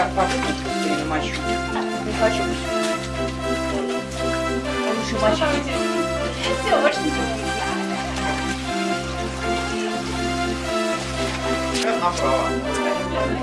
так попробуй быстрее мочу. Не хочу Лучше мочить. Все, больше ничего не Сейчас направо.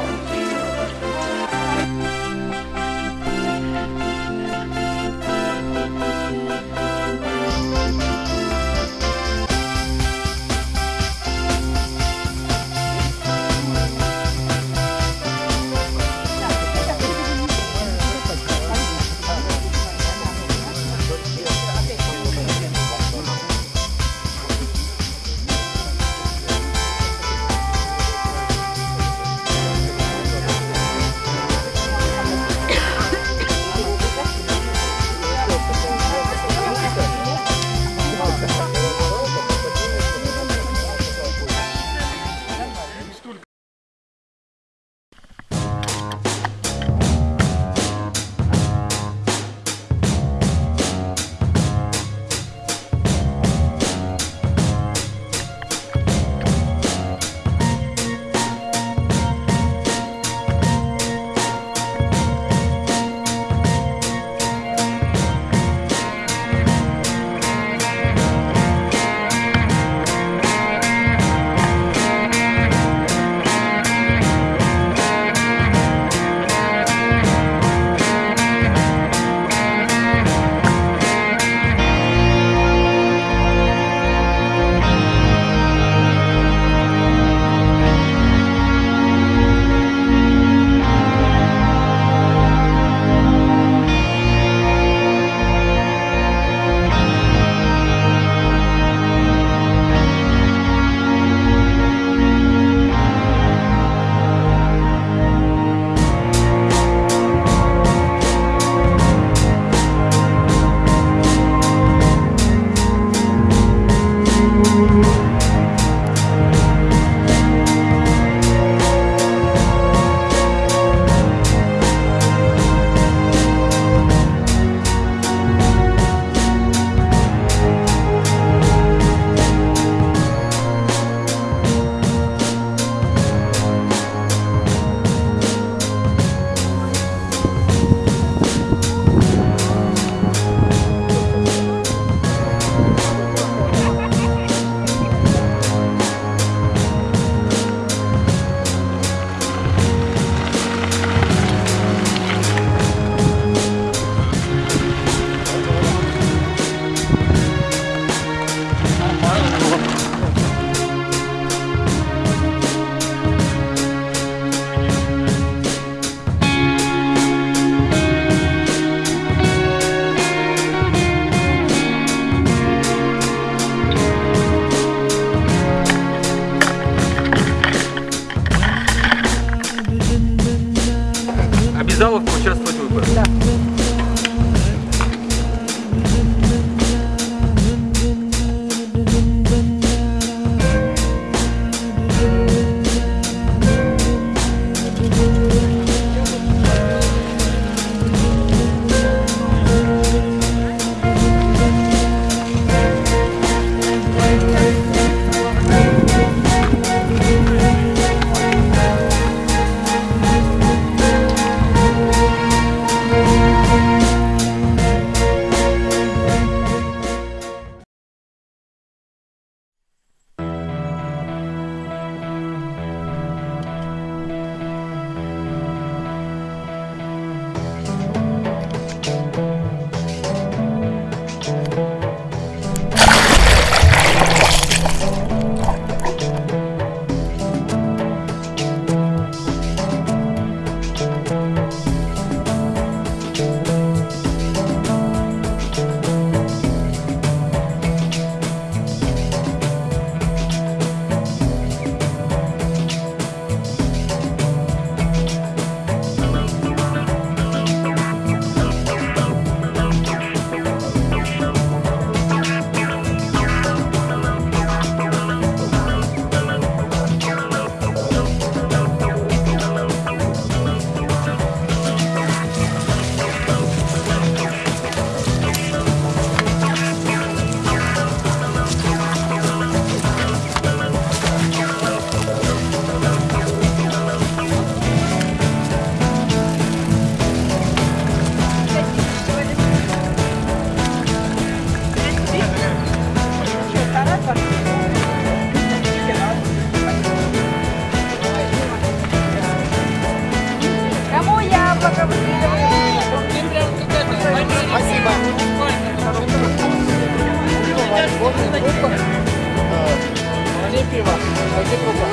Где трубка?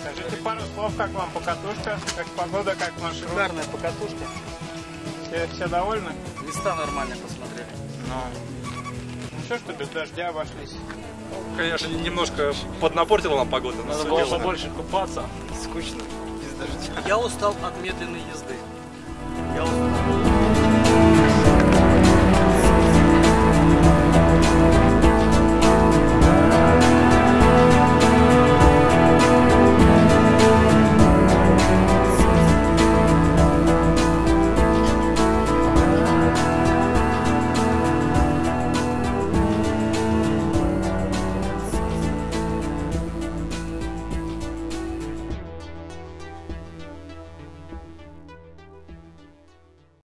Скажите пару слов, как вам покатушка, как погода, как маршрут. Шикарная покатушка. Все, все довольны? Места нормально посмотрели. Ну, ну что, что без дождя обошлись. Конечно, немножко поднапортила нам погода. Надо было побольше купаться. Скучно. Без дождя. Я устал от медленной езды. Я устал.